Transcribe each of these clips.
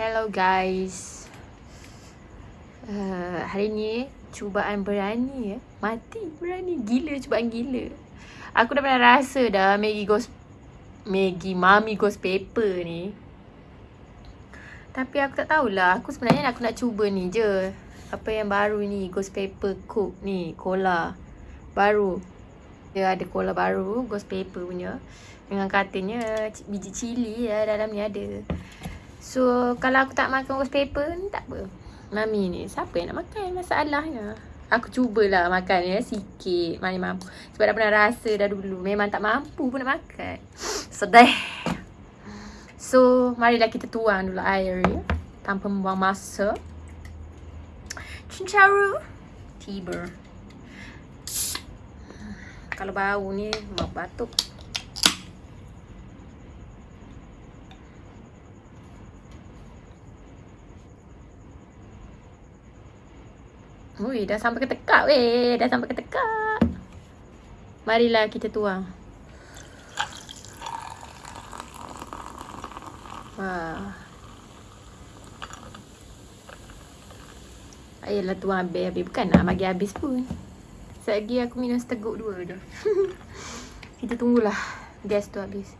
Hello guys. Uh, Hari ni Cubaan berani ya? Mati berani. Gila cubaan gila. Aku dah pernah rasa dah Maggie Ghost Maggie Mami Ghost Paper ni. Tapi aku tak tahulah. Aku sebenarnya aku nak cuba ni je. Apa yang baru ni? Ghost Paper Cook ni Cola Baru. Dia ada cola baru Ghost Paper punya. Dengan katanya Biji cili ya dalam ni ada So kalau aku tak makan ghost paper ni tak apa. Mami ni siapa yang nak makan? Masalahnya. Aku cubalah makan ya sikit. Mana mampu. Sebab dah pernah rasa dah dulu Memang tak mampu pun nak makan. Sedih. So marilah kita tuang dulu air ya. Tanpa membuang masa. Cincaru Tiba. Kalau bau ni Batuk Ui, dah sampai ke tekak weh. Dah sampai ke tekak. Marilah kita tuang. Wah. Ayolah tuang habis-habis. Bukan nak bagi habis pun. Sekejap aku minum seteguk dua je. kita tunggulah gas tu habis.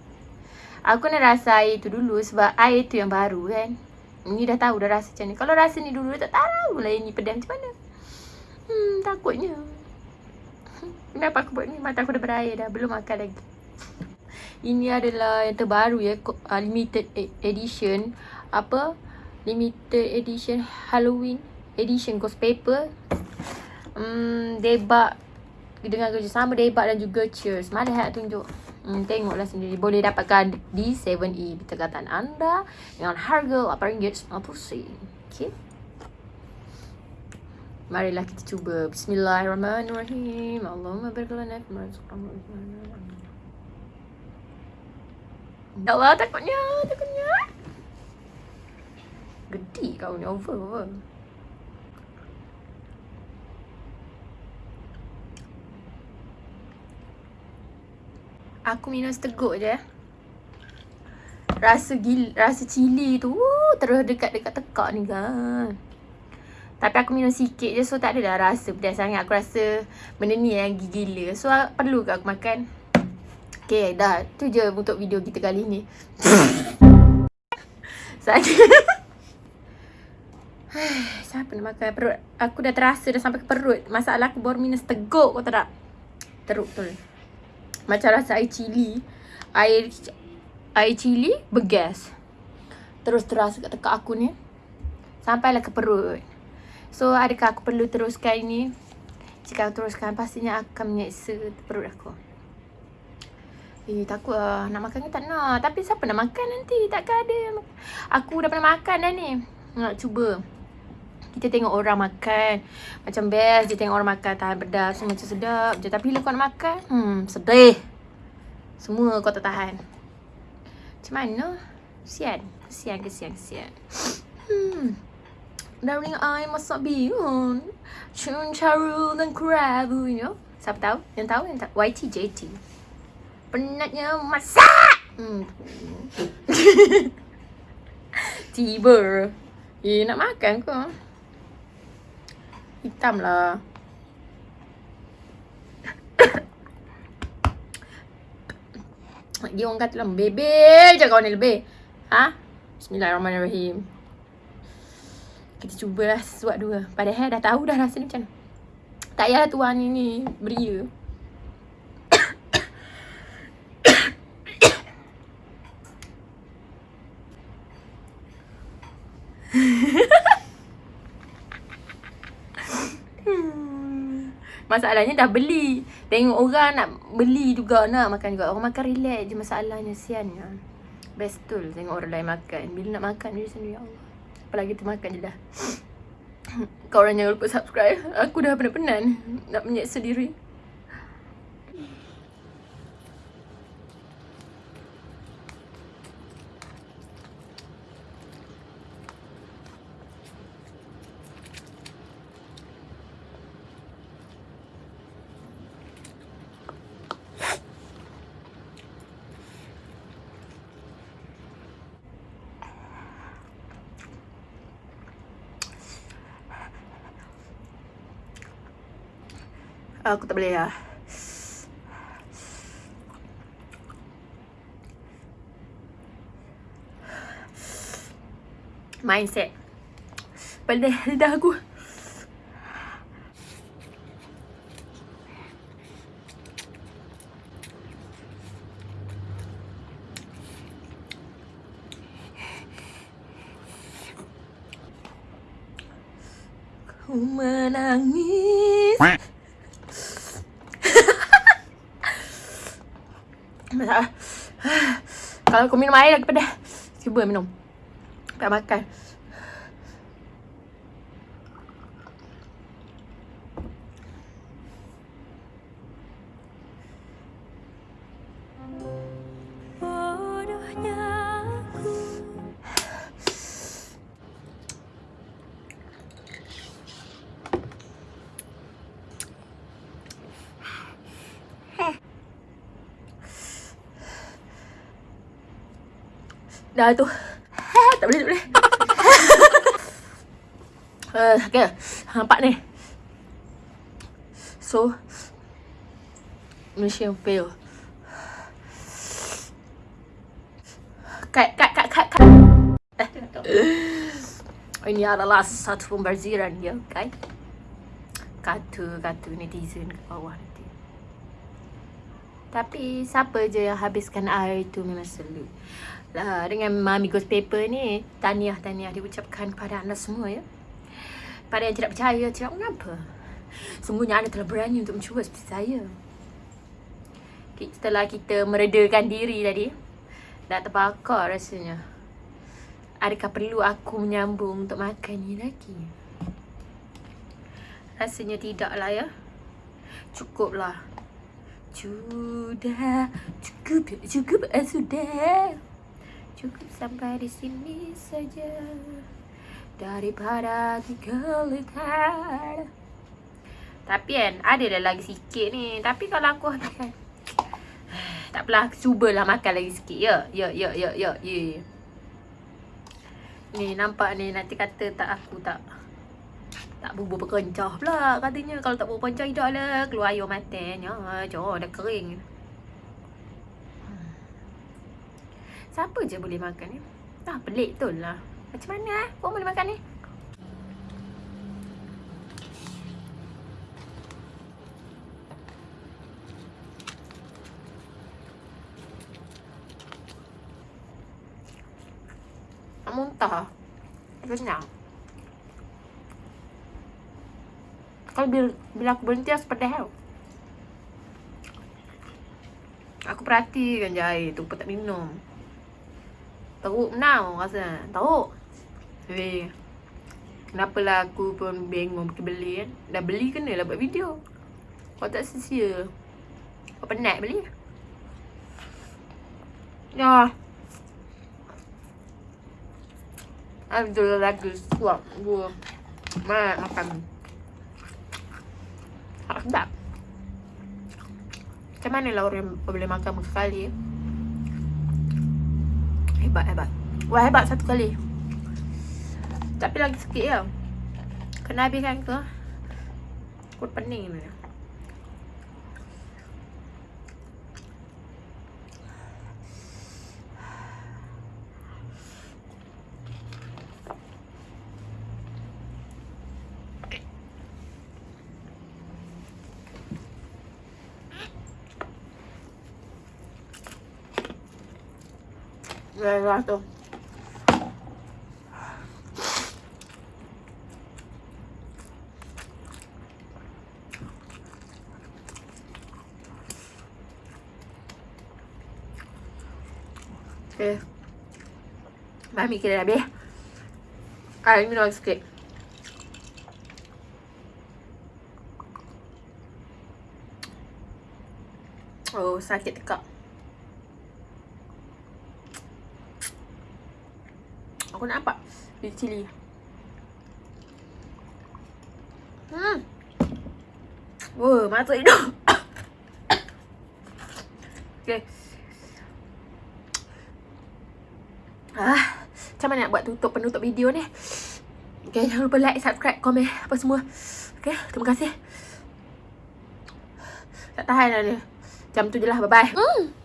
Aku nak rasa air tu dulu sebab air tu yang baru kan. Ni dah tahu dah rasa macam ni. Kalau rasa ni dulu tak tahu lah ini pedas macam mana. Hmm, takutnya. Kenapa aku buat ni? Mata aku dah berair dah. Belum makan lagi. Ini adalah yang terbaru ya. Uh, limited e-, edition. Apa? Limited edition Halloween edition ghost paper. Hmm, debak dengan kerjasama debak dan juga cheers. Mana nak tunjuk? Hmm, tengoklah sendiri. Boleh dapatkan di 7E. Bertekatan anda dengan harga RM8.90. Okay. Marilah kita cuba. Bismillahirrahmanirrahim. Allahumma barik lana fi ma Ya Allah, takutnya, takutnya. Gede kau ni, over, over. Aku minum seteguk je. Rasa gil, rasa cili tu, uh, terus dekat-dekat tekak ni kan. Tapi aku minum sikit je so tak ada dah rasa pedas sangat. Aku rasa benda ni yang gila. So perlu ke aku makan? Okay dah. Tu je untuk video kita kali ni. Saja. Siapa nak makan perut? Aku dah terasa dah sampai ke perut. Masalah aku baru minum seteguk kau tak? Teruk tu. Macam rasa air cili. Air air cili bergas. Terus terasa kat tekak aku ni. Sampailah ke perut. So adakah aku perlu teruskan ini? Jika aku teruskan pastinya akan menyeksa perut aku. Eh takut lah nak makan ke tak nak. Tapi siapa nak makan nanti? Takkan ada. Aku dah pernah makan dah ni. Nak cuba. Kita tengok orang makan. Macam best je tengok orang makan tahan pedas. Macam sedap je. Tapi bila kau nak makan, hmm sedih. Semua kau tak tahan. Macam mana? Kesian. Kesian, kesian, kesian. Hmm. Darling I masak bihun Cun caru dan kerabu you know Siapa tahu? Yang tahu? Yang tahu? YTJT Penatnya masak hmm. Tiba Eh nak makan ke? Hitam lah Dia orang kata lah Bebel je kau ni lebih Ha? Bismillahirrahmanirrahim kita cubalah sesuatu dua. Padahal dah tahu dah rasa ni macam. Tak payahlah tuan ni ni beria. Masalahnya dah beli. Tengok orang nak beli juga nak makan juga. Orang makan relax je masalahnya siannya. Best tu tengok orang lain makan. Bila nak makan dia sendiri Allah. Apalagi tu makan je dah. Kau orang jangan lupa subscribe. Aku dah penat-penat Nak menyeksa diri Aku tak boleh lah. Mindset. Pedih lidah aku. Ku menangis. Masalah. Kalau kau minum air lagi pedas. Cuba minum. Tak makan. Dah tu. tak boleh, tak boleh. uh, okay. Nampak ni. So. Mission fail. Kat, kat, kat, kat, kat. Ini adalah satu pembaziran ya, guys. Kata-kata netizen ke bawah nanti. Tapi siapa je yang habiskan air itu memang selut lah dengan Mami Ghost Paper ni tahniah-tahniah diucapkan kepada anda semua ya. Pada yang tidak percaya, tidak mengapa. Sungguhnya anda telah berani untuk mencuba seperti saya. Setelah kita meredakan diri tadi, dah terbakar rasanya. Adakah perlu aku menyambung untuk makan ni lagi? Rasanya tidaklah ya. Cukuplah. Sudah, cukup, cukup, eh, sudah. Cukup sampai di sini saja. Daripada lekar Tapi kan ada dah lagi sikit ni. Tapi kalau aku habiskan Tak apalah cubalah makan lagi sikit. Ya Ya ya ya ya ya. Ni nampak ni nanti kata tak aku tak tak bubur berkencah pula katanya kalau tak bubur berkencah hidup lah keluar air matanya jauh dah kering Siapa je boleh makan ni? Ah, pelik tu lah. Macam mana eh? Kau boleh makan ni? Muntah. Kenyang. Kalau bila, bila aku berhenti, aku seperti hell. Aku perhatikan je air tu, pun tak minum. Teruk now rasa. Teruk. Tapi Kenapalah aku pun bingung pergi beli kan Dah beli kena lah buat video. Kau tak sia-sia. Kau penat beli. Ya. Abdul lagi suap Gua. Mak makan sedap Macam mana lah boleh makan sekali. Ya Hebat hebat. Wah hebat satu kali. Tapi lagi sikit ya. Kena habiskan ke? Kulit pening ni Lelah tu. Okay. Mami kira dah habis. Ah, minum sikit. Oh, sakit tekak. Aku nak nampak Biji cili Hmm Wah, masuk hidung Okay Ah, macam mana nak buat tutup penutup video ni Okay, jangan lupa like, subscribe, komen apa semua Okay, terima kasih Tak tahan lah dia. Macam tu je lah. Bye-bye. Hmm.